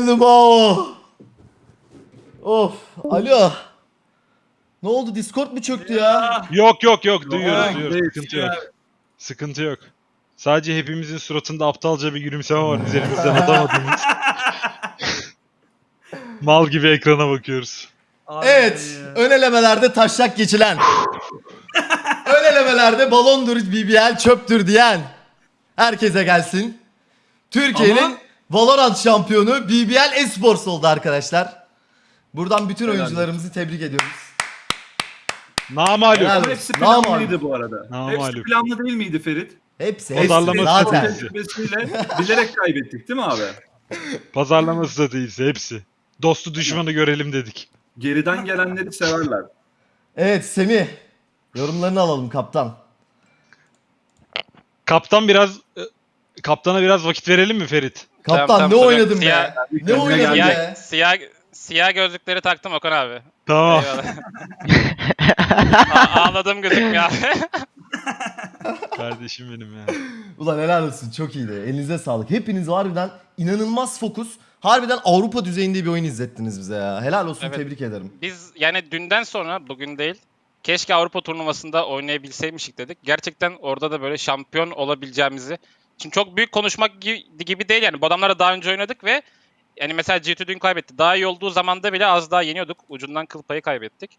geldim o. Of. Alo. Ne oldu Discord mu çöktü ya? Yok yok yok duyuyoruz Yok, duyuyoruz. Sıkıntı yok. Sıkıntı yok. Sadece hepimizin suratında aptalca bir gülümseme var üzerimizden atamadığımız. Mal gibi ekrana bakıyoruz. Evet. Ön elemelerde taşlak geçilen. ön elemelerde balondur BBL çöptür diyen. Herkese gelsin. Türkiye'nin Ama- Valorant şampiyonu BBL Esports oldu arkadaşlar. Buradan bütün Helal oyuncularımızı tebrik ediyoruz. Helal. Ama hepsi planlıydı bu arada. Hepsi planlı değil miydi Ferit? Hepsi, hepsi Pazarlama zaten. stratejisi. Tecrübesiyle bilerek kaybettik değil mi abi? Pazarlama stratejisi hepsi. Dostu düşmanı görelim dedik. Geriden gelenleri severler. Evet Semih. Yorumlarını alalım kaptan. Kaptan biraz e, kaptana biraz vakit verelim mi Ferit? Kaptan Tamam, tamam, ne oynadın be? Siyah- Ne Kendine oynadın gel. be? Siyah, siyah, siyah gözlükleri taktım Okan abi. Tamam. Ağladım gözükmüyor abi. Kardeşim benim ya. Ulan helal olsun çok iyiydi. Elinize sağlık. Hepiniz harbiden inanılmaz fokus. Harbiden Avrupa düzeyinde bir oyun izlettiniz bize ya. Helal olsun Evet. tebrik ederim. Biz yani dünden sonra bugün değil. Keşke Avrupa turnuvasında oynayabilseymişik dedik. Gerçekten orada da böyle şampiyon olabileceğimizi. Şimdi çok büyük konuşmak gibi, değil yani. Bu adamlarla daha önce oynadık ve yani mesela G2 dün kaybetti. Daha iyi olduğu zamanda bile az daha yeniyorduk. Ucundan kıl payı kaybettik.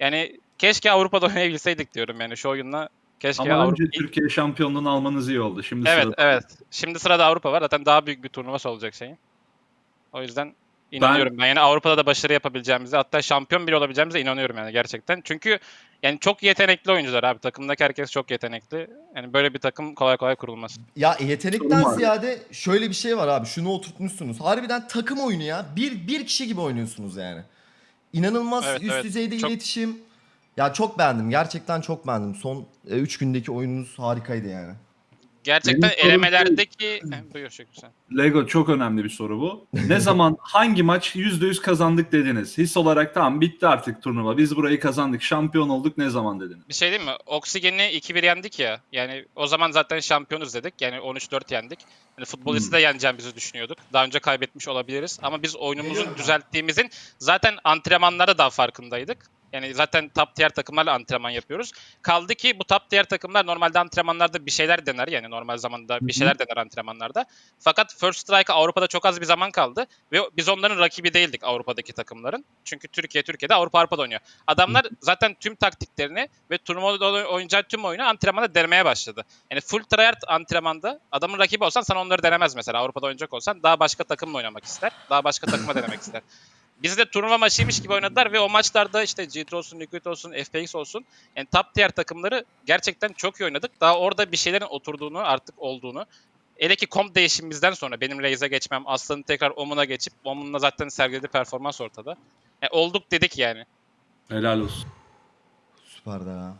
Yani keşke Avrupa'da oynayabilseydik diyorum yani şu oyunla. Keşke Ama Avrupa... önce Türkiye şampiyonluğunu almanız iyi oldu. Şimdi Evet sırada- evet. Şimdi sırada Avrupa var. Zaten daha büyük bir turnuvası olacak şeyin. O yüzden inanıyorum ben. Yani Avrupa'da da başarı yapabileceğimize hatta şampiyon bile olabileceğimize inanıyorum yani gerçekten. Çünkü yani çok yetenekli oyuncular abi. Takımdaki herkes çok yetenekli. Yani böyle bir takım kolay kolay kurulmaz. Ya yetenekten ziyade şöyle bir şey var abi. Şunu oturtmuşsunuz. Harbiden takım oyunu ya. Bir, bir kişi gibi oynuyorsunuz yani. İnanılmaz Evet, üst evet. düzeyde Çok- iletişim. Ya çok beğendim. Gerçekten çok beğendim. Son 3 gündeki oyununuz harikaydı yani. Gerçekten Benim elemelerdeki... Heh, Buyur Şükrü sen. Lego çok önemli bir soru bu. Ne zaman hangi maç %100 kazandık dediniz? His olarak tamam bitti artık turnuva. Biz burayı kazandık. Şampiyon olduk ne zaman dediniz? Bir şey diyeyim mi? Oksigen'i 2-1 yendik ya. Yani o zaman zaten şampiyonuz dedik. Yani 13-4 yendik. Yani futbolisti de yeneceğimizi düşünüyorduk. Daha önce kaybetmiş olabiliriz. Ama biz oyunumuzun düzelttiğimizin zaten antrenmanlarda daha farkındaydık. Yani zaten top tier takımlarla antrenman yapıyoruz. Kaldı ki bu top tier takımlar normalde antrenmanlarda bir şeyler dener. Yani normal zamanda bir şeyler dener antrenmanlarda. Fakat First Strike'a Avrupa'da çok az bir zaman kaldı. Ve biz onların rakibi değildik Avrupa'daki takımların. Çünkü Türkiye Türkiye'de Avrupa Avrupa'da oynuyor. Adamlar zaten tüm taktiklerini ve turnuvada oynayacağı tüm oyunu antrenmanda denemeye başladı. Yani full tryhard antrenmanda adamın rakibi olsan sana onları denemez mesela. Avrupa'da oynayacak olsan daha başka takımla oynamak ister. Daha başka takıma denemek ister. Biz de turnuva maçıymış gibi oynadılar ve o maçlarda işte G2 olsun, Liquid olsun, FPX olsun yani top tier takımları gerçekten çok iyi oynadık. Daha orada bir şeylerin oturduğunu artık olduğunu Hele ki komp değişimimizden sonra benim Raze'e geçmem, Aslan'ın tekrar Omun'a geçip Omun'la zaten sergilediği performans ortada. Yani olduk dedik yani. Helal olsun. Süper de ya.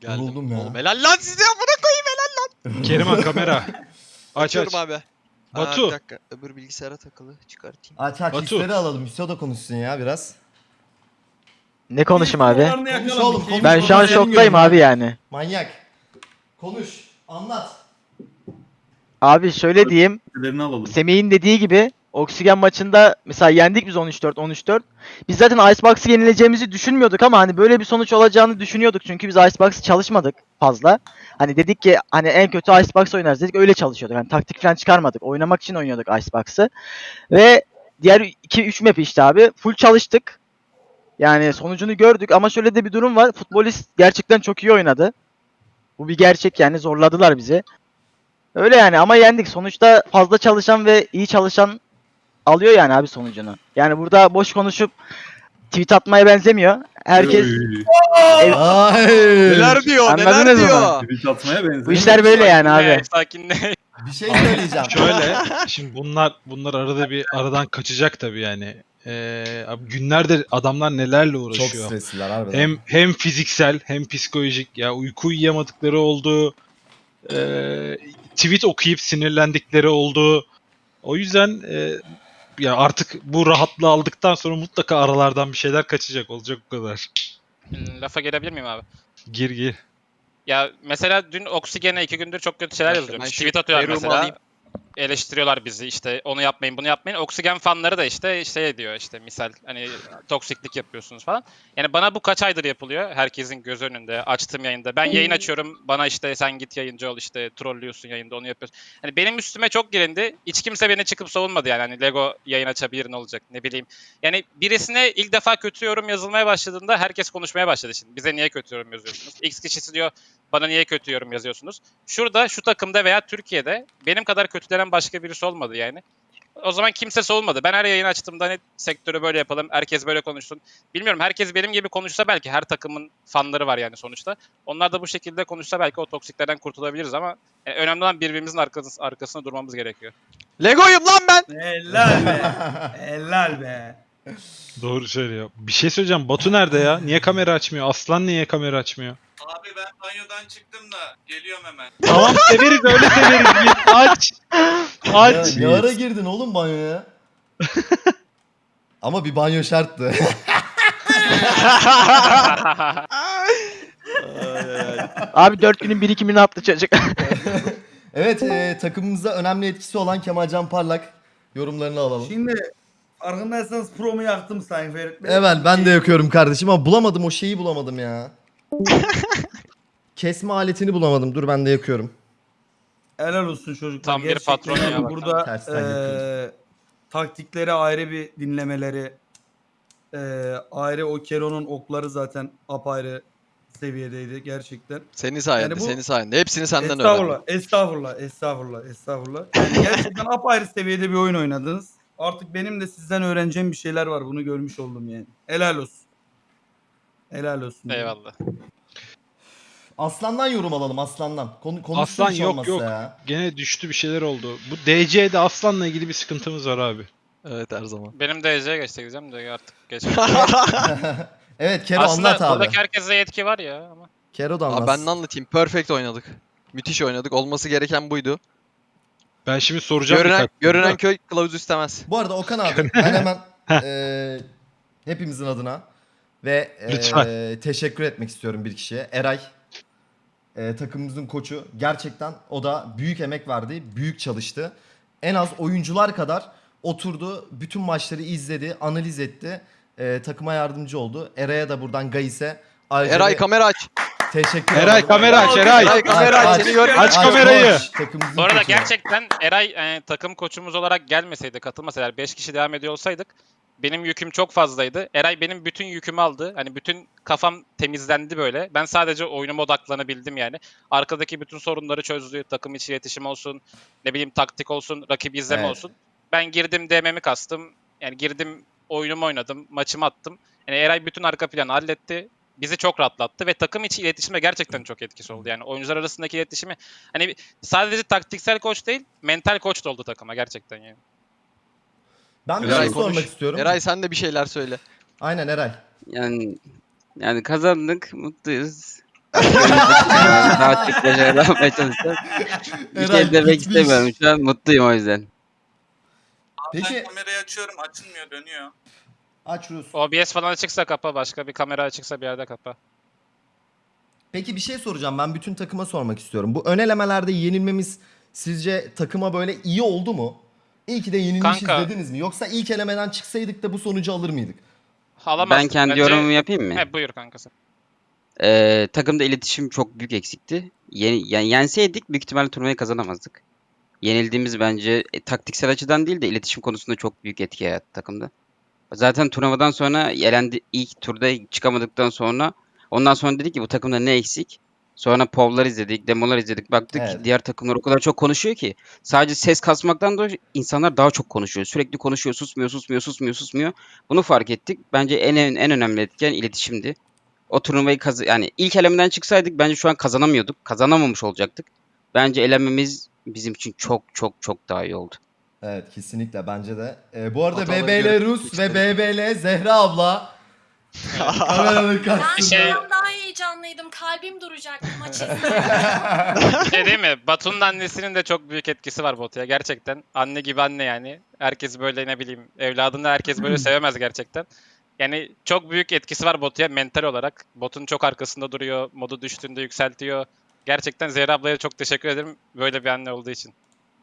Geldim. Ya. Oğlum helal lan size amına koyayım helal lan. Keriman kamera. Aç aç. Açıyorum abi. Batu. Aa, bir dakika öbür bilgisayara takılı çıkartayım. Aç aç Batu. hisleri alalım. Hüso da konuşsun ya biraz. Ne konuşayım abi? Konuş oğlum, konuş. Ben şu an şoktayım abi yani. Manyak. Konuş. Anlat. Abi şöyle diyeyim. Semih'in dediği gibi Oksigen maçında mesela yendik biz 13-4 13-4. Biz zaten Icebox'ı yenileceğimizi düşünmüyorduk ama hani böyle bir sonuç olacağını düşünüyorduk. Çünkü biz Icebox'ı çalışmadık fazla. Hani dedik ki hani en kötü Icebox oynarız dedik öyle çalışıyorduk. Hani taktik falan çıkarmadık. Oynamak için oynuyorduk Icebox'ı. Ve diğer 2-3 map işte abi full çalıştık. Yani sonucunu gördük ama şöyle de bir durum var. Futbolist gerçekten çok iyi oynadı. Bu bir gerçek yani zorladılar bizi. Öyle yani ama yendik. Sonuçta fazla çalışan ve iyi çalışan alıyor yani abi sonucunu. Yani burada boş konuşup tweet atmaya benzemiyor. Herkes Ay. Neler diyor neler Anladınız mı? diyor. tweet atmaya benziyor. bu işler böyle yani abi. Sakinle. Bir şey söyleyeceğim. Şöyle şimdi bunlar bunlar arada bir aradan kaçacak tabii yani. Ee, abi günlerdir adamlar nelerle Çok uğraşıyor. stresliler harbiden. Hem hem fiziksel hem psikolojik ya uyku uyuyamadıkları oldu. Ee, tweet okuyup sinirlendikleri oldu. O yüzden e, ya artık bu rahatlığı aldıktan sonra mutlaka aralardan bir şeyler kaçacak olacak o kadar. Lafa gelebilir miyim abi? Gir gir. Ya mesela dün Oksigen'e iki gündür çok kötü şeyler şu Tweet atıyorlar Eruğumu mesela. alayım. Eleştiriyorlar bizi işte onu yapmayın bunu yapmayın. Oksigen fanları da işte şey diyor işte misal hani toksiklik yapıyorsunuz falan. Yani bana bu kaç aydır yapılıyor herkesin göz önünde açtığım yayında. Ben yayın açıyorum bana işte sen git yayıncı ol işte trollüyorsun yayında onu yapıyorsun. Hani benim üstüme çok gelindi. Hiç kimse beni çıkıp savunmadı yani. Hani Lego yayın açabilir ne olacak ne bileyim. Yani birisine ilk defa kötü yorum yazılmaya başladığında herkes konuşmaya başladı şimdi. Bize niye kötü yorum yazıyorsunuz? X kişisi diyor bana niye kötü yorum yazıyorsunuz? Şurada şu takımda veya Türkiye'de benim kadar kötülenen başka birisi olmadı yani. O zaman kimse savunmadı. Ben her yayın açtığımda hani sektörü böyle yapalım, herkes böyle konuşsun. Bilmiyorum herkes benim gibi konuşsa belki her takımın fanları var yani sonuçta. Onlar da bu şekilde konuşsa belki o toksiklerden kurtulabiliriz ama e, önemli olan birbirimizin arkası, arkasında durmamız gerekiyor. Lego'yum lan ben. Helal be. Helal be. Doğru söylüyor. Bir şey söyleyeceğim. Batu nerede ya? Niye kamera açmıyor? Aslan niye kamera açmıyor? Abi ben banyodan çıktım da geliyorum hemen. Tamam severiz öyle severiz. Git aç. Aç. Ya, ne ara girdin oğlum banyoya? Ama bir banyo şarttı. Abi 4 günün birikimini attı çocuk. evet e, takımımıza önemli etkisi olan Kemalcan Parlak yorumlarını alalım. Şimdi farkındaysanız promu yaktım Sayın Ferit Bey. Evet ben de yakıyorum kardeşim ama bulamadım o şeyi bulamadım ya. Kesme aletini bulamadım. Dur ben de yakıyorum. Helal olsun çocuklar. Tam bir Gerçekten patron ya yani. Burada Tersten eee, yapıyoruz. taktikleri ayrı bir dinlemeleri eee, ayrı o Kero'nun okları zaten apayrı seviyedeydi gerçekten. Senin sayende, Yani bu- senin sayende. Hepsini senden estağfurullah, öğrendim. estağfurullah, estağfurullah, estağfurullah. Yani gerçekten apayrı seviyede bir oyun oynadınız. Artık benim de sizden öğreneceğim bir şeyler var. Bunu görmüş oldum yani. Helal olsun. Helal olsun. Eyvallah. Aslan'dan yorum alalım Aslan'dan. Konu, konuşsun Aslan hiç yok, olmazsa yok. Ya. Gene düştü bir şeyler oldu. Bu DC'de Aslan'la ilgili bir sıkıntımız var abi. Evet her zaman. Benim de EZ'ye geçti diyeceğim de artık geç. evet Kero Aslında anlat abi. buradaki herkese yetki var ya ama. Kero da anlat. Abi ben ne anlatayım? Perfect oynadık. Müthiş oynadık. Olması gereken buydu. Ben şimdi soracağım. Görünen, birkaç görünen köy kılavuz istemez. Bu arada Okan abi ben hemen eee, hepimizin adına ve eee, Lütfen. teşekkür etmek istiyorum bir kişiye. Eray eee, takımımızın koçu. Gerçekten o da büyük emek verdi, büyük çalıştı. En az oyuncular kadar oturdu, bütün maçları izledi, analiz etti. Eee, takıma yardımcı oldu. Eray'a da buradan Gayis'e ayrıca Eray bir kamera aç. Teşekkür Eray kamera aç Eray. Eray kamera aç. Seni gör. Aç kamerayı. koç, takımımızın Bu arada koçu. gerçekten Eray e, takım koçumuz olarak gelmeseydi, katılmasaydı, 5 kişi devam ediyor olsaydık benim yüküm çok fazlaydı. Eray benim bütün yükümü aldı. Hani bütün kafam temizlendi böyle. Ben sadece oyunuma odaklanabildim yani. Arkadaki bütün sorunları çözdü. Takım içi iletişim olsun, ne bileyim taktik olsun, rakip izleme Evet. olsun. Ben girdim DM'mi kastım. Yani girdim oyunumu oynadım, maçımı attım. Yani Eray bütün arka planı halletti. Bizi çok rahatlattı ve takım içi iletişime gerçekten çok etkisi oldu. Yani oyuncular arasındaki iletişimi hani sadece taktiksel koç değil, mental koç da oldu takıma gerçekten yani. Ben bir Eray şey sormak konuş. istiyorum. Eray sen de bir şeyler söyle. Aynen Eray. Yani yani kazandık, mutluyuz. Daha çok başarılı yapmaya çalışacağız. Bir Eray şey demek istemiyorum. Şu an mutluyum o yüzden. Peki- ben kamerayı açıyorum açılmıyor dönüyor. Aç Rus. OBS falan açıksa kapa, başka bir kamera açıksa bir yerde kapa. Peki bir şey soracağım. Ben bütün takıma sormak istiyorum. Bu ön elemelerde yenilmemiz sizce takıma böyle iyi oldu mu? İyi ki de yenilmişiz Kanka. dediniz mi? Yoksa ilk elemeden çıksaydık da bu sonucu alır mıydık? Alamazdık Ben kendi bence. yorumumu yapayım mı? He, buyur kankası. Ee, takımda iletişim çok büyük eksikti. Yeni, yani yenseydik büyük ihtimalle turnuvayı kazanamazdık. Yenildiğimiz bence e, taktiksel açıdan değil de iletişim konusunda çok büyük etki yarattı takımda. Zaten turnuvadan sonra elendi ilk turda çıkamadıktan sonra ondan sonra dedik ki bu takımda ne eksik? Sonra povlar izledik, demolar izledik. Baktık Evet. ki diğer takımlar o kadar çok konuşuyor ki sadece ses kasmaktan da insanlar daha çok konuşuyor. Sürekli konuşuyor, susmuyor, susmuyor, susmuyor, susmuyor. Bunu fark ettik. Bence en en, en önemli etken iletişimdi. O turnuvayı kaz yani ilk elemeden çıksaydık bence şu an kazanamıyorduk. Kazanamamış olacaktık. Bence elenmemiz bizim için çok çok çok daha iyi oldu. Evet kesinlikle bence de. Ee, bu arada Hataları BBL görüp Rus ve geçelim. BBL Zehra abla. Kameranın Ben karşısında. şey- bundan daha heyecanlıydım. Kalbim duracaktı maç izlerken. Bir şey değil mi? Batu'nun annesinin de çok büyük etkisi var Batu'ya. Gerçekten anne gibi anne yani. Herkes böyle ne bileyim evladını herkes böyle sevemez gerçekten. Yani çok büyük etkisi var Batu'ya mental olarak. Bot'un çok arkasında duruyor. Modu düştüğünde yükseltiyor. Gerçekten Zehra ablaya çok teşekkür ederim böyle bir anne olduğu için.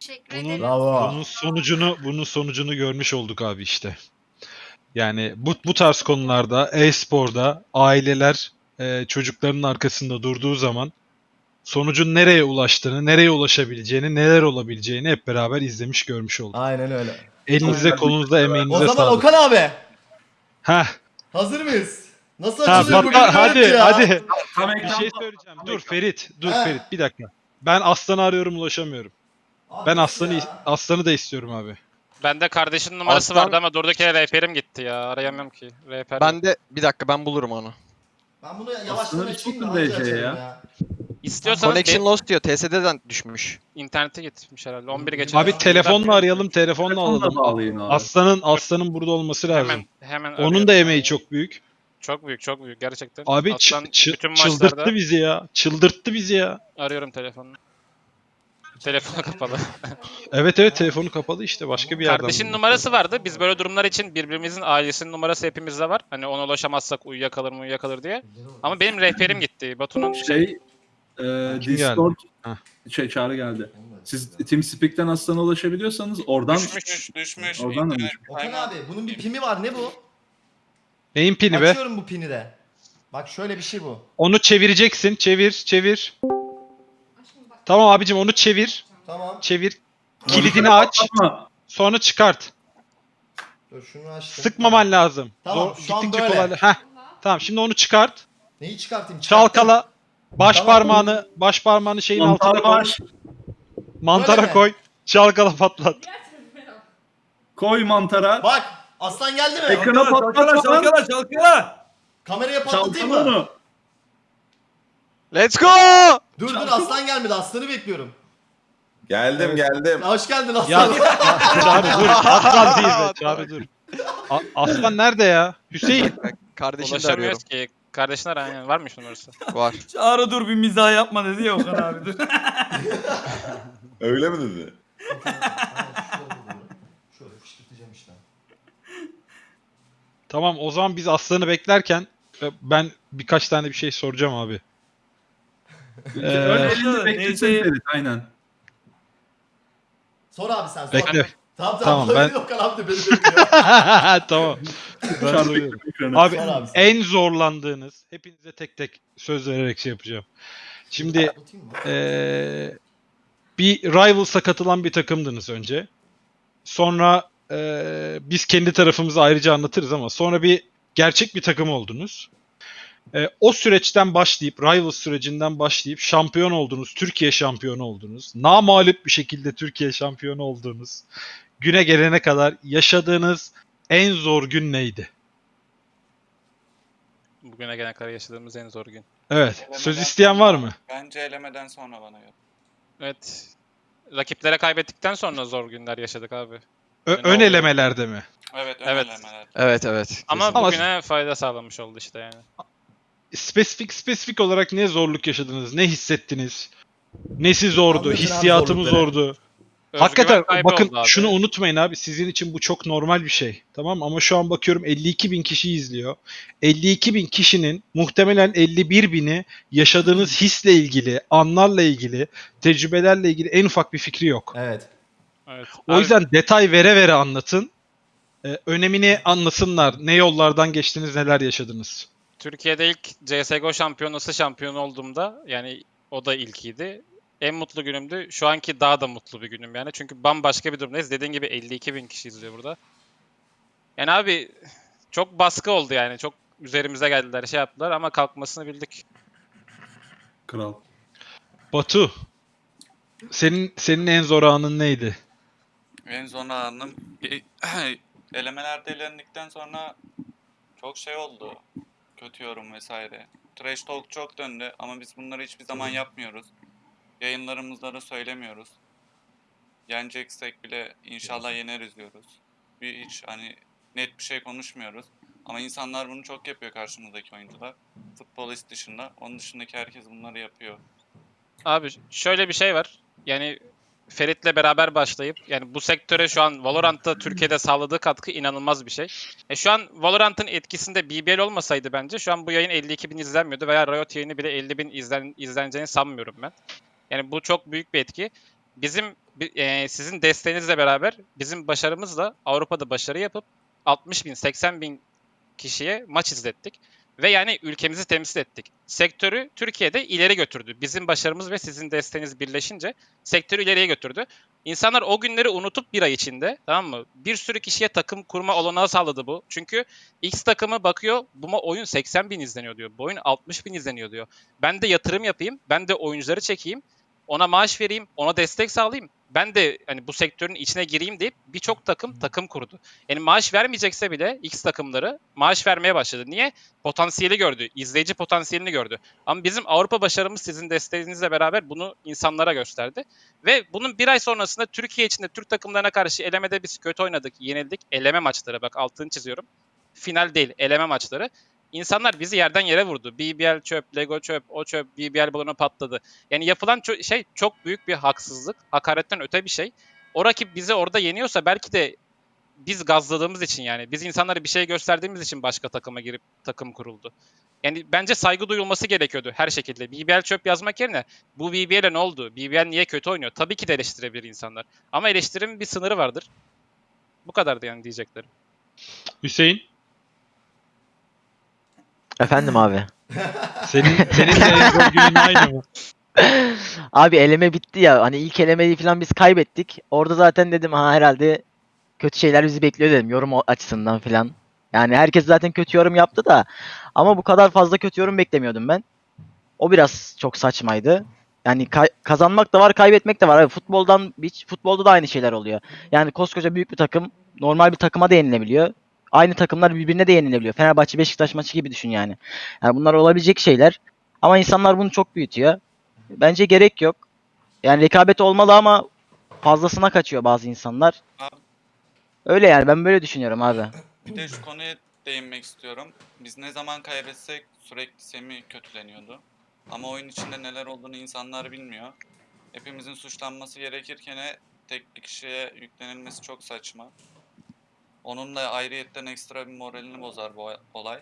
Teşekkür Bunun- ederim. Bravo. Bunun sonucunu bunun sonucunu görmüş olduk abi işte. Yani bu bu tarz konularda e-sporda aileler e, çocuklarının arkasında durduğu zaman sonucun nereye ulaştığını, nereye ulaşabileceğini, neler olabileceğini hep beraber izlemiş görmüş olduk. Aynen öyle. Elinize kolunuzda emeğinize O zaman sağlık. Okan abi Heh, hazır mıyız? Nasıl ha, açılıyor bugün? hadi ya? hadi. Tam Bir ekran şey söyleyeceğim. Dur Ferit, dur He. Ferit bir dakika. Ben Aslan'ı arıyorum ulaşamıyorum. Ben Aslan'ı? Aslan'ı da istiyorum abi. Bende kardeşinin numarası Aslan- vardı ama durduk yere rehberim gitti ya. Arayamıyorum ki. Rehber. Ben de bir dakika ben bulurum onu. Ben bunu yavaştan Aslında açayım da DC açalım ya. ya. İstiyorsanız Connection de- lost diyor. TSD'den düşmüş. internete gitmiş herhalde. 11 geçe. Abi telefonla arayalım, telefonla alalım. bağlayın abi. Aslan'ın Aslan'ın burada olması lazım. Hemen hemen Onun arıyorum. da emeği çok büyük. çok büyük çok büyük gerçekten. Abi çı- Aslan çı- bütün çıldırttı maçlarda bizi ya. Çıldırttı bizi ya. arıyorum telefonunu. Telefonu kapalı. Evet evet telefonu kapalı işte başka bir yerden. Kardeşin numarası vardı. Biz böyle durumlar için birbirimizin ailesinin numarası hepimizde var. Hani ona ulaşamazsak uyuyakalır mı uyuyakalır diye. Ama benim rehberim gitti. Batu'nun Şey e, Kim Discord Heh. şey çağrı geldi. Siz TeamSpeak'ten Aslan'a ulaşabiliyorsanız oradan Düşmüş düşmüş. Oradan da İnternet Okan kaynağı- abi bunun bir pimi var ne bu? Neyin pini be? Açıyorum bu pini de. Bak şöyle bir şey bu. Onu çevireceksin. Çevir, çevir. Tamam abicim onu çevir. Tamam. Çevir. Kilidini aç. Sonra çıkart. Dur şunu açtım. Sıkmaman lazım. Tamam, Zor- şu an gittikçe böyle. kolayla- Heh. Tamam şimdi onu çıkart. Neyi çıkartayım? Çıkarttım. Çalkala. Baş Tamam. parmağını, baş parmağını şeyin altına mantar koy. var. Mantara Böyle mi? koy. Çalkala patlat. Koy mantara. Bak aslan geldi mi? Ekranı Çalkala patlat lan. çalkala çalkala. Kameraya patlatayım Çalkala mı? onu. Let's go! Dur dur aslan gelmedi aslanı bekliyorum. Geldim geldim. Hoş geldin aslan. Ya Çağrı dur. Aslan değil be. Çağrı dur. A- Aslan nerede ya? Hüseyin. Kardeşini de arıyorum. ulaşamıyoruz ki. Kardeşin ara aynen. Varmış numarası. Var. Çağrı dur bir mizah yapma dedi ya Okan abi dur. Öyle mi dedi? Şöyle fışkırtacağım işte. Tamam o zaman biz Aslan'ı beklerken e, ben birkaç tane bir şey soracağım abi. Ee, Öyle Neyse. elinde beklesin Ferit, aynen. Sor abi sen sor. Bekle. Tamam Tamam, tamam. ben- abi de beni bekliyor. tamam. Ben. Abi abi en zorlandığınız hepinize tek tek söz vererek şey yapacağım. Şimdi eee, bir Rivals'a katılan bir takımdınız önce. Sonra eee, biz kendi tarafımızı ayrıca anlatırız ama sonra bir gerçek bir takım oldunuz. Eee, o süreçten başlayıp, Rivals sürecinden başlayıp şampiyon oldunuz, Türkiye şampiyonu oldunuz. Namalup bir şekilde Türkiye şampiyonu oldunuz. Güne gelene kadar yaşadığınız en zor gün neydi? Bugüne gelene kadar yaşadığımız en zor gün. Evet. Söz isteyen var mı? Bence elemeden sonra bana yok. Evet. Rakiplere kaybettikten sonra zor günler yaşadık abi. Ö- Ne ön oldu? elemelerde mi? Evet ön Evet. elemeler. Evet evet. Ama Ama- bugüne fayda sağlamış oldu işte yani. Spesifik spesifik olarak ne zorluk yaşadınız? Ne hissettiniz? Nesi zordu? Hissiyatı mı zorlukları. zordu? Özgüven Hakikaten kaybı bakın oldu abi. şunu unutmayın abi. Sizin için bu çok normal bir şey. Tamam mı? Ama şu an bakıyorum 52 bin kişi izliyor. 52 bin kişinin muhtemelen 51 bini yaşadığınız hisle ilgili, anlarla ilgili, tecrübelerle ilgili en ufak bir fikri yok. Evet. Evet. O Abi, yüzden detay vere vere anlatın. Ee, önemini anlasınlar. Ne yollardan geçtiniz, neler yaşadınız. Türkiye'de ilk CSGO şampiyonası şampiyon olduğumda yani o da ilkiydi. En mutlu günümdü. Şu anki daha da mutlu bir günüm yani. Çünkü bambaşka bir durumdayız. Dediğin gibi 52 bin kişi izliyor burada. Yani abi çok baskı oldu yani. Çok üzerimize geldiler, şey yaptılar ama kalkmasını bildik. Kral. Batu, senin senin en zor anın neydi? En son anım elemelerde elendikten sonra çok şey oldu. Kötü yorum vesaire. Trash talk çok döndü ama biz bunları hiçbir zaman yapmıyoruz. Yayınlarımızda da söylemiyoruz. Yeneceksek bile inşallah yeneriz diyoruz. Bir hiç hani net bir şey konuşmuyoruz. Ama insanlar bunu çok yapıyor karşımızdaki oyuncular. Futbolist dışında. Onun dışındaki herkes bunları yapıyor. Abi şöyle bir şey var. Yani Ferit'le beraber başlayıp yani bu sektöre şu an Valorant'ta Türkiye'de sağladığı katkı inanılmaz bir şey. E şu an Valorant'ın etkisinde BBL olmasaydı bence şu an bu yayın 52 bin izlenmiyordu veya Riot yayını bile 50 bin izlen, izleneceğini sanmıyorum ben. Yani bu çok büyük bir etki. bizim bi- e, sizin desteğinizle beraber bizim başarımızla Avrupa'da başarı yapıp 60 bin 80 bin kişiye maç izlettik. Ve yani ülkemizi temsil ettik. Sektörü Türkiye'de ileri götürdü. Bizim başarımız ve sizin desteğiniz birleşince sektörü ileriye götürdü. İnsanlar o günleri unutup bir ay içinde tamam mı? Bir sürü kişiye takım kurma olanağı sağladı bu. Çünkü X takımı bakıyor bu oyun 80 bin izleniyor diyor. Bu oyun 60 bin izleniyor diyor. Ben de yatırım yapayım. Ben de oyuncuları çekeyim. Ona maaş vereyim. Ona destek sağlayayım. Ben de hani bu sektörün içine gireyim deyip birçok takım takım kurdu. Yani maaş vermeyecekse bile X takımları maaş vermeye başladı. Niye? Potansiyeli gördü. izleyici potansiyelini gördü. Ama bizim Avrupa başarımız sizin desteğinizle beraber bunu insanlara gösterdi. Ve bunun bir ay sonrasında Türkiye içinde Türk takımlarına karşı elemede biz kötü oynadık, yenildik. Eleme maçları bak altını çiziyorum. Final değil, eleme maçları. İnsanlar bizi yerden yere vurdu. BBL çöp, Lego çöp, o çöp, BBL balonu patladı. Yani yapılan ço- şey çok büyük bir haksızlık. Hakaretten öte bir şey. O rakip bizi orada yeniyorsa belki de biz gazladığımız için yani biz insanlara bir şey gösterdiğimiz için başka takıma girip takım kuruldu. Yani bence saygı duyulması gerekiyordu her şekilde. BBL çöp yazmak yerine bu BBL'e ne oldu? BBL niye kötü oynuyor? Tabii ki de eleştirebilir insanlar. Ama eleştirimin bir sınırı vardır. Bu kadardı yani diyeceklerim. Hüseyin Efendim abi. senin senin zor günün aynı mı? Abi eleme bitti ya. Hani ilk elemeyi falan biz kaybettik. Orada zaten dedim ha herhalde kötü şeyler bizi bekliyor dedim yorum açısından falan. Yani herkes zaten kötü yorum yaptı da ama bu kadar fazla kötü yorum beklemiyordum ben. O biraz çok saçmaydı. Yani kay- kazanmak da var, kaybetmek de var. Abi futboldan hiç futbolda da aynı şeyler oluyor. Yani koskoca büyük bir takım normal bir takıma da yenilebiliyor. Aynı takımlar birbirine de yenilebiliyor. Fenerbahçe Beşiktaş maçı gibi düşün yani. Yani bunlar olabilecek şeyler. Ama insanlar bunu çok büyütüyor. Bence gerek yok. Yani rekabet olmalı ama fazlasına kaçıyor bazı insanlar. Abi, Öyle yani ben böyle düşünüyorum abi. bir de şu konuya değinmek istiyorum. Biz ne zaman kaybetsek sürekli Semih kötüleniyordu. Ama oyun içinde neler olduğunu insanlar bilmiyor. Hepimizin suçlanması gerekirken tek bir kişiye yüklenilmesi çok saçma. Onun da ayrıyetten ekstra bir moralini bozar bu olay.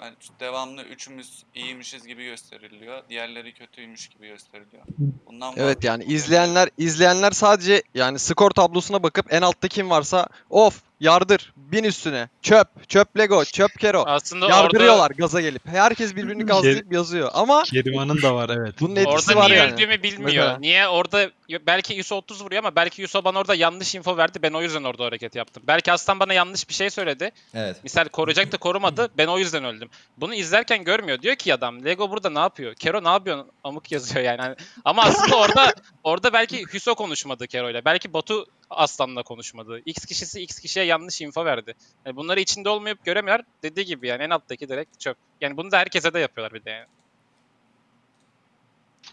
Yani devamlı üçümüz iyiymişiz gibi gösteriliyor. Diğerleri kötüymüş gibi gösteriliyor. Bundan Evet yani izleyenler izleyenler sadece yani skor tablosuna bakıp en altta kim varsa of yardır bin üstüne çöp çöp Lego çöp Kero Aslında orada yardırıyorlar gaza gelip. Herkes birbirini gazlayıp yazıyor ama Keriman'ın da var evet. bunun etkisi Orada var niye yani. öldüğümü bilmiyor. Mesela. Niye orada belki Yuso 30 vuruyor ama belki Yuso bana orada yanlış info verdi. Ben o yüzden orada hareket yaptım. Belki Aslan bana yanlış bir şey söyledi. Evet. Misal koruyacaktı korumadı. Ben o yüzden öldüm. Bunu izlerken görmüyor. Diyor ki adam Lego burada ne yapıyor? Kero ne yapıyor? Amık yazıyor yani. Hani- Ama aslında orada orada belki Hüso konuşmadı Kero'yla. Belki Batu Aslan'la konuşmadı. X kişisi X kişiye yanlış info verdi. Yani bunları içinde olmayıp göremiyor. Dediği gibi yani en alttaki direkt çöp. Yani bunu da herkese de yapıyorlar bir de yani.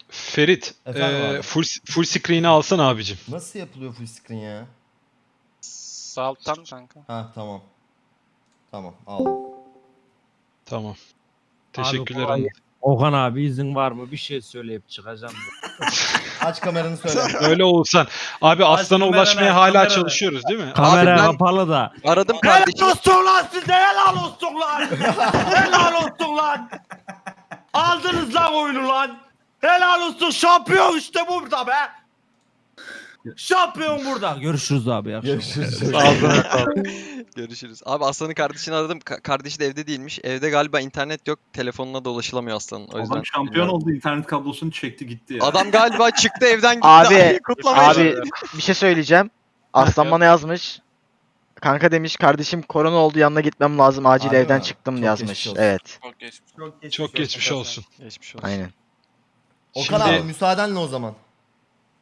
Ferit Efendim e, abi? full full screen'i alsana abicim. Nasıl yapılıyor full screen ya? Sağ alttan kanka. Ha tamam. Tamam aldım. Tamam. Teşekkürler. kolay Anıl. Okan abi izin var mı? Bir şey söyleyip çıkacağım. Aç kameranı söyle. Öyle olsan. Abi Aslan'a ulaşmaya hala kamerayı. çalışıyoruz değil mi? Kamera ben- kapalı da. Aradım kardeşim. olsun lan size helal olsun lan. helal olsun lan. Aldınız lan oyunu lan. Helal olsun şampiyon işte burada be. Şampiyon burada. Görüşürüz abi. iyi akşamlar. Görüşürüz. Ağzına sağlık. Görüşürüz. Abi Aslan'ın kardeşini aradım. Ka- kardeşi de evde değilmiş. Evde galiba internet yok. Telefonuna da ulaşılamıyor Aslan'ın. O yüzden. Adam şampiyon oldu internet kablosunu çekti gitti ya. Adam galiba çıktı evden gitti. Abi, Kutlamaya Abi bir şey söyleyeceğim. Aslan bana yazmış. Kanka demiş kardeşim korona oldu yanına gitmem lazım acil Harbi evden mi? çıktım Çok yazmış. geçmiş olsun. Evet. Çok geçmiş. Çok geçmiş, Çok geçmiş olsun. Geçmiş olsun. Aynen. Okan Şimdi- abi müsaadenle o zaman.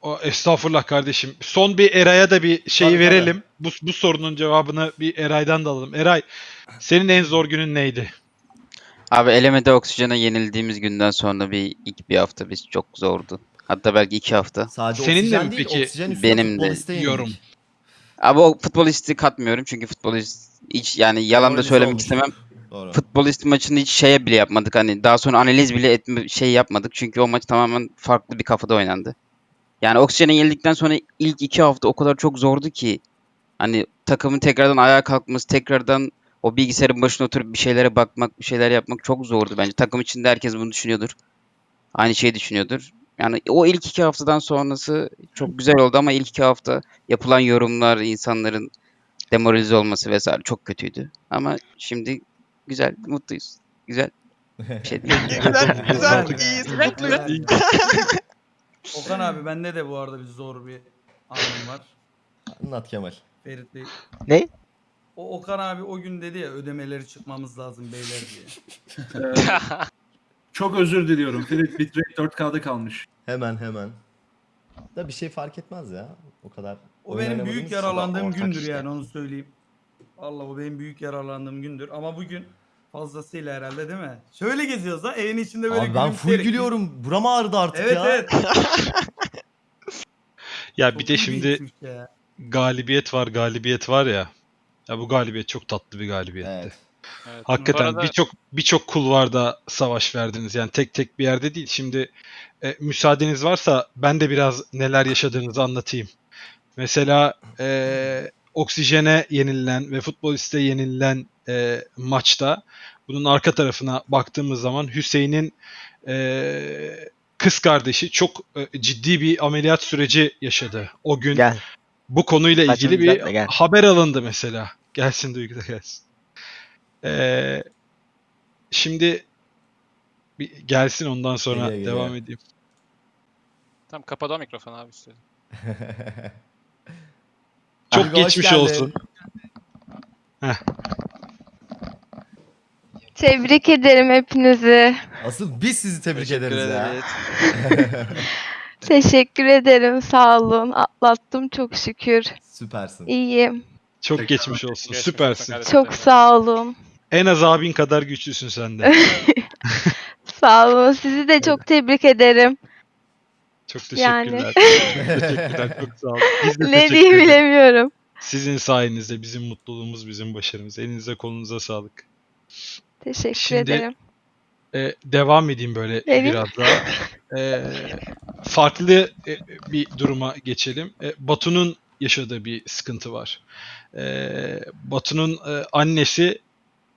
O, estağfurullah kardeşim. Son bir Eray'a da bir şeyi Tabii, verelim. Bu, bu sorunun cevabını bir Eray'dan da alalım. Eray, senin en zor günün neydi? Abi elemede oksijene yenildiğimiz günden sonra bir ilk bir hafta biz çok zordu. Hatta belki iki hafta. Sadece Senin de oksijen mi değil, peki? oksijen üstüne Benim de yorum. Abi o futbolisti katmıyorum çünkü futbolist hiç yani yalan da söylemek olmuştuk. istemem. Doğru. Futbolist maçını hiç şeye bile yapmadık. Hani daha sonra analiz bile etme şey yapmadık. Çünkü o maç tamamen farklı bir kafada oynandı. Yani oksijene yenildikten sonra ilk iki hafta o kadar çok zordu ki. Hani takımın tekrardan ayağa kalkması, tekrardan o bilgisayarın başına oturup bir şeylere bakmak, bir şeyler yapmak çok zordu bence. Takım içinde herkes bunu düşünüyordur. Aynı şeyi düşünüyordur. Yani o ilk iki haftadan sonrası çok güzel oldu ama ilk iki hafta yapılan yorumlar, insanların demoralize olması vesaire çok kötüydü. Ama şimdi güzel, mutluyuz. Güzel. Bir şey değil. güzel, güzel, Güzel. iyiyiz, mutluyuz. Okan abi bende de bu arada bir zor bir anım var. Anlat Kemal. Ferit Bey. Ne? O Okan abi o gün dedi ya ödemeleri çıkmamız lazım beyler diye. Çok özür diliyorum. Philip bitrate 4K'da kalmış. Hemen hemen. Da bir şey fark etmez ya. O kadar. O benim büyük yaralandığım gündür işte. yani onu söyleyeyim. Allah o benim büyük yaralandığım gündür ama bugün fazlasıyla herhalde değil mi? Şöyle geziyoruz lan evin içinde böyle Abi ben full gülümseyerek- gülüyorum. Buram ağrıdı artık Evet ya. evet. Ya Çok bir de iyi şimdi ya. galibiyet var, galibiyet var ya. Ya bu galibiyet çok tatlı bir galibiyetti. Evet. Evet. Hakikaten arada- birçok birçok kulvarda savaş verdiniz. Yani tek tek bir yerde değil. Şimdi e, müsaadeniz varsa ben de biraz neler yaşadığınızı anlatayım. Mesela e, Oksijene yenilen ve Futbolist'e yenilen e, maçta bunun arka tarafına baktığımız zaman Hüseyin'in e, kız kardeşi çok e, ciddi bir ameliyat süreci yaşadı. O gün Gel. bu konuyla Saçını ilgili bir gel. haber alındı mesela. Gelsin Duygu da gelsin. Ee, şimdi bir gelsin ondan sonra Geliyor, geliyor. devam edeyim. Tamam kapadı o mikrofonu abi üstüne. Çok hoş geçmiş olsun. Tebrik ederim hepinizi. Asıl biz sizi tebrik Teşekkür ederiz ya. ederiz. Teşekkür ederim. Sağ olun. Atlattım çok şükür. Süpersin. İyiyim. Çok Tekrar. geçmiş olsun. Geçmiş Süpersin. olsun. Çok sağ olun. En az abin kadar güçlüsün sen de. Sağ olun. Sizi de çok tebrik ederim. Çok Yani. teşekkürler. teşekkürler. Çok sağ olun. Biz de Ne diyeyim bilemiyorum. Sizin sayenizde bizim mutluluğumuz, bizim başarımız. Elinize kolunuza sağlık. Teşekkür Şimdi- ederim. Ee, devam edeyim böyle Edin. biraz daha. Ee, farklı e, bir duruma geçelim. Ee, Batu'nun yaşadığı bir sıkıntı var. Ee, Batu'nun e, annesi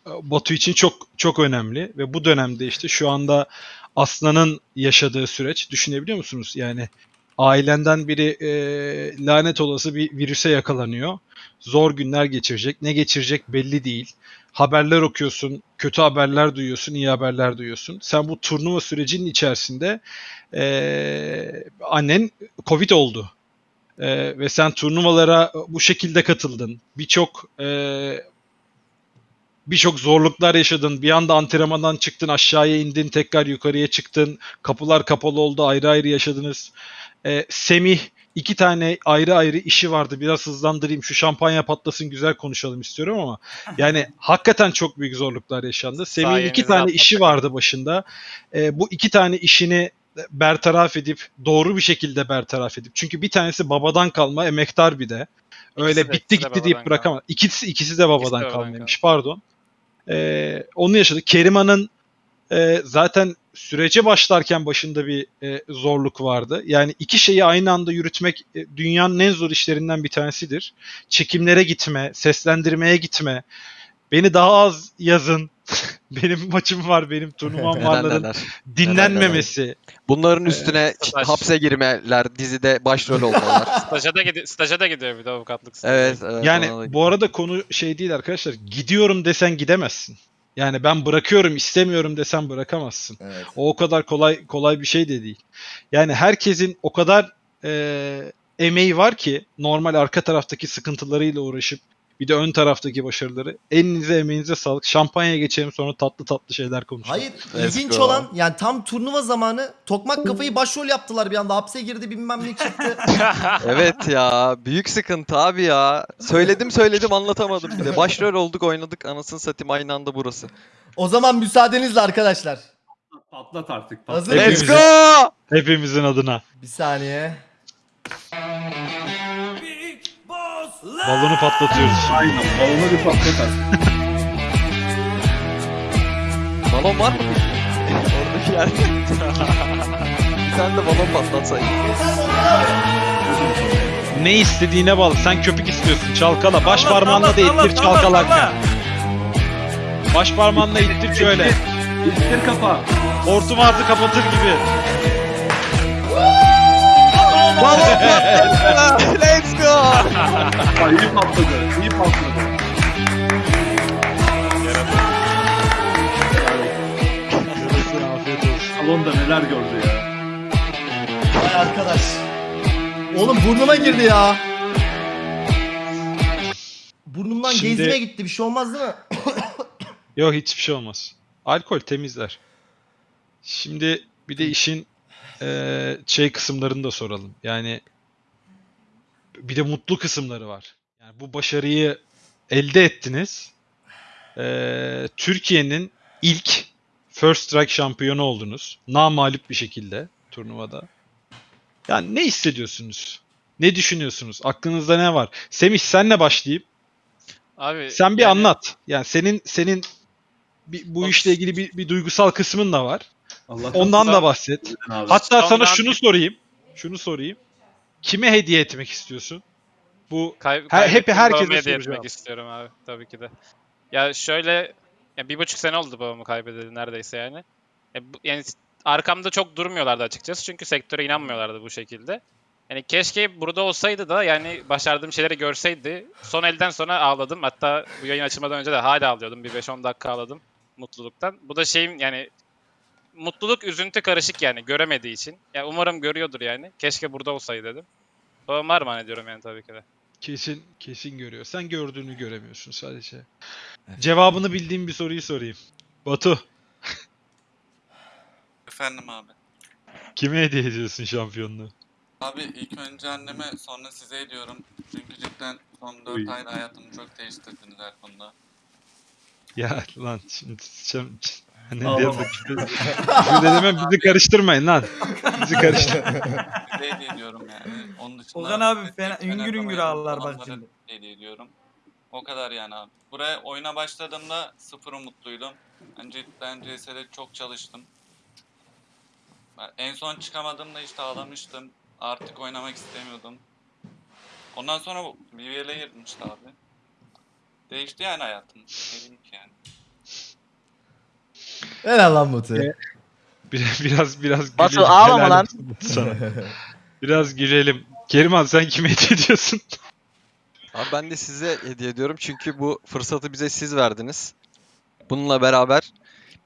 e, Batu için çok çok önemli ve bu dönemde işte şu anda Aslan'ın yaşadığı süreç düşünebiliyor musunuz? Yani ailenden biri e, lanet olası bir virüse yakalanıyor. Zor günler geçirecek. Ne geçirecek belli değil. Haberler okuyorsun, kötü haberler duyuyorsun, iyi haberler duyuyorsun. Sen bu turnuva sürecinin içerisinde e, annen Covid oldu. E, ve sen turnuvalara bu şekilde katıldın. Birçok e, birçok zorluklar yaşadın. Bir anda antrenmandan çıktın, aşağıya indin, tekrar yukarıya çıktın. Kapılar kapalı oldu, ayrı ayrı yaşadınız. Ee, Semih iki tane ayrı ayrı işi vardı. Biraz hızlandırayım, şu şampanya patlasın, güzel konuşalım istiyorum ama yani hakikaten çok büyük zorluklar yaşandı. Semih'in iki tane atlattık. işi vardı başında. Ee, bu iki tane işini bertaraf edip doğru bir şekilde bertaraf edip çünkü bir tanesi babadan kalma emektar bir de. Öyle İkisi de- bitti ikisi de gitti deyip babadan bırakamaz. İkisi ikisi de babadan babadan kalmaymış. Pardon. Ee, onu yaşadık. Keriman'ın e, zaten sürece başlarken başında bir e, zorluk vardı. Yani iki şeyi aynı anda yürütmek e, dünyanın en zor işlerinden bir tanesidir. Çekimlere gitme, seslendirmeye gitme. Beni daha az yazın. benim maçım var, benim turnuvam Neler varların neler. dinlenmemesi. Bunların üstüne Staj. hapse girmeler, dizide başrol olmalar. Staja da, gidi- staja da gidiyor bir de avukatlık stajı. evet, evet. Yani bu arada konu şey değil arkadaşlar. Gidiyorum desen gidemezsin. Yani ben bırakıyorum istemiyorum desen bırakamazsın. Evet. O o kadar kolay kolay bir şey de değil. Yani herkesin o kadar e, emeği var ki normal arka taraftaki sıkıntılarıyla uğraşıp bir de ön taraftaki başarıları. Elinize emeğinize sağlık. Şampanyaya geçelim sonra tatlı tatlı şeyler konuşalım. Hayır Let's ilginç go. olan yani tam turnuva zamanı Tokmak kafayı başrol yaptılar bir anda hapse girdi bilmem ne çıktı. Evet ya, büyük sıkıntı abi ya. Söyledim söyledim anlatamadım bir de. Başrol olduk oynadık anasını satayım aynı anda burası. o zaman müsaadenizle arkadaşlar. Patlat artık. Hazır Patlat. mıyız? Let's go! Hepimizin adına. Bir saniye. Balonu patlatıyoruz. Aynen. Balonu bir patlat. Balon var mı? Oradaki yerde. bir tane de balon patlatsaydık. Ne istediğine bağlı. Sen köpük istiyorsun. Çalkala. Baş Salla, parmağınla da ittir salla, çalkalarken. Baş parmağınla ittir şöyle. İttir kafa. Hortum ağzı kapatır gibi. Balon patladı. Let's go. İyi patladı. iyi patladı. Salonda neler gördü ya. Vay arkadaş. Oğlum burnuma girdi ya. Burnumdan Şimdi- gezmeye gitti. Bir şey olmaz değil mi? Yok hiçbir şey olmaz. Alkol temizler. Şimdi bir de işin eee, şey kısımlarını da soralım. Yani bir de mutlu kısımları var. Yani bu başarıyı elde ettiniz. Eee, Türkiye'nin ilk First Strike şampiyonu oldunuz. Namalip bir şekilde turnuvada. Yani ne hissediyorsunuz? Ne düşünüyorsunuz? Aklınızda ne var? Semih senle başlayayım. Abi Sen bir yani- anlat. Yani senin senin bir, bu Bak- işle ilgili bir, bir duygusal kısmın da var. Allah'tan Ondan da bahset. Abi. Hatta sana Ondan- şunu sorayım. Şunu sorayım. Kime hediye etmek istiyorsun? Bu Kay- Her- hep herkese hediye etmek istiyorum abi tabii ki de. Ya şöyle ya bir buçuk sene oldu babamı kaybedeli neredeyse yani. Ya bu- yani arkamda çok durmuyorlardı açıkçası çünkü sektöre inanmıyorlardı bu şekilde. Yani keşke burada olsaydı da yani başardığım şeyleri görseydi. Son elden sonra ağladım. Hatta bu yayın açılmadan önce de hala ağlıyordum. Bir 5-10 dakika ağladım mutluluktan. Bu da şeyim yani mutluluk üzüntü karışık yani göremediği için. Ya umarım görüyordur yani. Keşke burada olsaydı dedim. Babama armağan ediyorum yani tabii ki de. kesin kesin görüyor. Sen gördüğünü göremiyorsun sadece. Cevabını bildiğim bir soruyu sorayım. Batu, Efendim abi. kime hediye ediyorsun şampiyonluğu? Abi ilk önce anneme sonra size ediyorum. Çünkü cidden son 4 Uy. ayda hayatımı çok değiştirdiniz her konuda. Ya lan şimdi şimdi, ne diyorum? Şimdi demem bizi karıştırmayın lan. Bizi karıştır. Hediye ediyorum yani. Onun dışında... Ozan abi fena- üngür üngür ağlar bak şimdi. Hediye ediyorum. O kadar yani abi. Buraya oyuna başladığımda sıfır umutluydum. Ben cidden CS'de çok çalıştım. Ben en son çıkamadığımda işte ağlamıştım. Artık oynamak istemiyordum. Ondan sonra bu BBL'e girdim işte abi. Değişti yani hayatım. Ne diyeyim ki yani. Helal lan Batu. Biraz biraz biraz Batu, gülelim. ağlama Helal lan. Sana. Biraz gülelim. Keriman sen kime hediye ediyorsun? Abi ben de size hediye ediyorum çünkü bu fırsatı bize siz verdiniz. Bununla beraber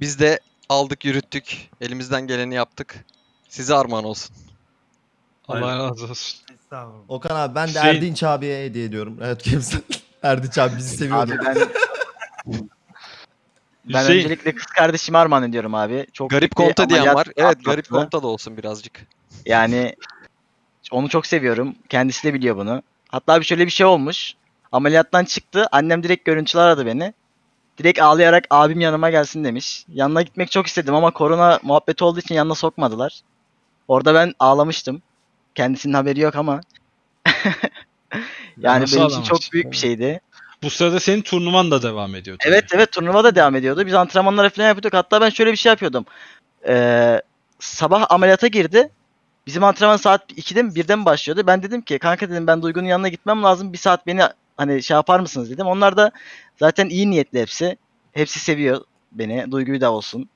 biz de aldık yürüttük. Elimizden geleni yaptık. Size armağan olsun. Allah razı olsun. Estağfurullah. Okan abi ben de Hüseyin- Erdinç abiye hediye ediyorum. Evet kimsin? Erdinç abi bizi seviyordu. Abi ben ben Hüseyin, öncelikle kız kardeşime armağan ediyorum abi. Çok Garip konta diyen var. Evet garip konta da olsun birazcık. Yani onu çok seviyorum. Kendisi de biliyor bunu. Hatta bir şöyle bir şey olmuş. Ameliyattan çıktı. Annem direkt görüntüler aradı beni. Direkt ağlayarak abim yanıma gelsin demiş. Yanına gitmek çok istedim ama korona muhabbeti olduğu için yanına sokmadılar. Orada ben ağlamıştım. Kendisinin haberi yok ama. yani Nasıl benim için çok büyük bir şeydi. Bu sırada senin turnuvan da devam ediyor. tabii. Evet evet turnuva da devam ediyordu. Biz antrenmanlara falan yapıyorduk. Hatta ben şöyle bir şey yapıyordum. Ee, sabah ameliyata girdi. Bizim antrenman saat 2'de mi 1'de mi başlıyordu? Ben dedim ki kanka dedim ben Duygu'nun yanına gitmem lazım. Bir saat beni hani şey yapar mısınız dedim. Onlar da zaten iyi niyetli hepsi. Hepsi seviyor beni. Duygu'yu da olsun.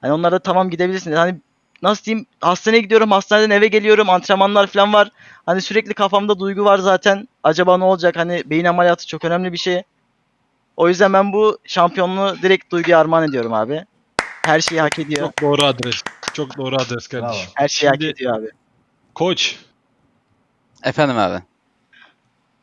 Hani onlar da tamam gidebilirsin dedi. Hani nasıl diyeyim hastaneye gidiyorum hastaneden eve geliyorum antrenmanlar falan var. Hani sürekli kafamda duygu var zaten. Acaba ne olacak? Hani beyin ameliyatı çok önemli bir şey. O yüzden ben bu şampiyonluğu direkt Duygu'ya armağan ediyorum abi. Her şeyi hak ediyor. Çok doğru adres. Çok doğru adres kardeşim. Her şeyi hak Şimdi- ediyor abi. Koç, Efendim abi.